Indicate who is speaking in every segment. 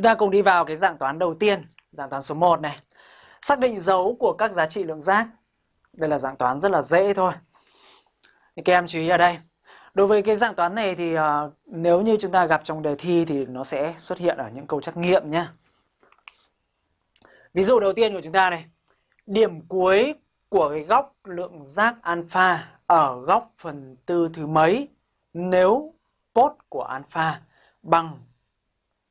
Speaker 1: Chúng ta cùng đi vào cái dạng toán đầu tiên, dạng toán số 1 này. Xác định dấu của các giá trị lượng giác. Đây là dạng toán rất là dễ thôi. Thì các em chú ý ở đây. Đối với cái dạng toán này thì uh, nếu như chúng ta gặp trong đề thi thì nó sẽ xuất hiện ở những câu trắc nghiệm nhé. Ví dụ đầu tiên của chúng ta này. Điểm cuối của cái góc lượng giác alpha ở góc phần tư thứ mấy nếu cốt của alpha bằng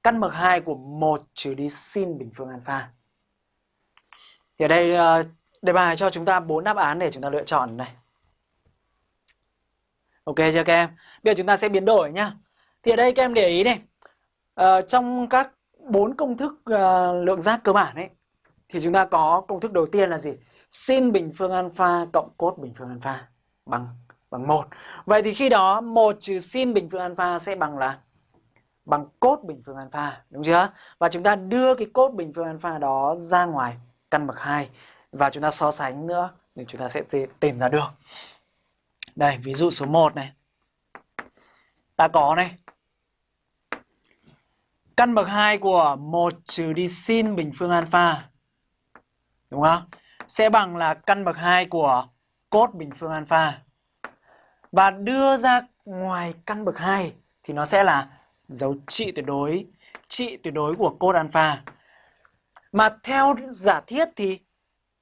Speaker 1: căn bậc 2 của 1 trừ đi sin bình phương alpha. Thì ở đây ờ, đề bài cho chúng ta bốn đáp án để chúng ta lựa chọn này. Ok chưa các em? Bây giờ chúng ta sẽ biến đổi nhá. Thì ở đây các em để ý này. Ờ, trong các bốn công thức uh, lượng giác cơ bản ấy thì chúng ta có công thức đầu tiên là gì? Sin bình phương alpha cộng cos bình phương alpha bằng bằng 1. Vậy thì khi đó 1 trừ sin bình phương alpha sẽ bằng là bằng cốt bình phương alpha, đúng chưa? Và chúng ta đưa cái cốt bình phương alpha đó ra ngoài căn bậc 2 và chúng ta so sánh nữa thì chúng ta sẽ tìm ra được. Đây, ví dụ số 1 này. Ta có này. Căn bậc 2 của 1 trừ đi sin bình phương alpha. Đúng không? Sẽ bằng là căn bậc 2 của cốt bình phương alpha. Và đưa ra ngoài căn bậc 2 thì nó sẽ là dấu trị tuyệt đối, trị tuyệt đối của cos alpha. Mà theo giả thiết thì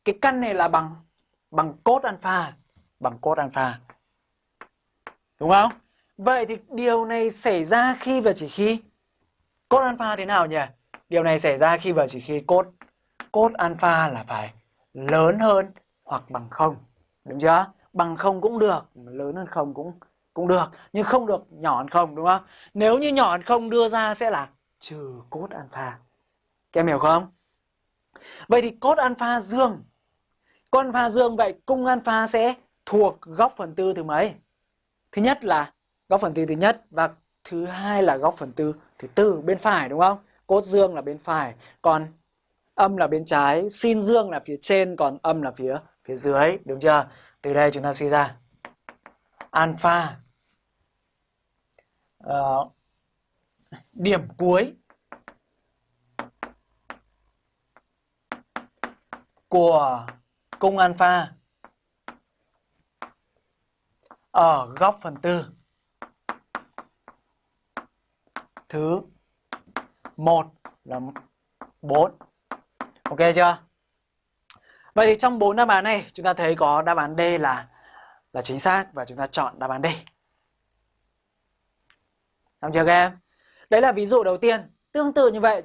Speaker 1: cái căn này là bằng bằng cos alpha, bằng cos alpha. Đúng không? Vậy thì điều này xảy ra khi và chỉ khi cos alpha thế nào nhỉ? Điều này xảy ra khi và chỉ khi cos cos alpha là phải lớn hơn hoặc bằng không. Đúng chưa? Bằng không cũng được lớn hơn không cũng cũng được, nhưng không được nhỏ hơn không, đúng không? Nếu như nhỏ hơn không đưa ra sẽ là trừ cốt alpha. Các em hiểu không? Vậy thì cốt alpha dương, cốt alpha dương vậy cung alpha sẽ thuộc góc phần tư thứ mấy? Thứ nhất là góc phần tư thứ nhất và thứ hai là góc phần tư thứ tư, bên phải, đúng không? Cốt dương là bên phải, còn âm là bên trái, sin dương là phía trên, còn âm là phía phía dưới, đúng chưa? Từ đây chúng ta suy ra. Alpha uh, điểm cuối của cung alpha ở góc phần tư thứ một là 4. Ok chưa? Vậy thì trong bốn đáp án này chúng ta thấy có đáp án D là là chính xác và chúng ta chọn đáp án D. Xong chưa các em? Đấy là ví dụ đầu tiên. Tương tự như vậy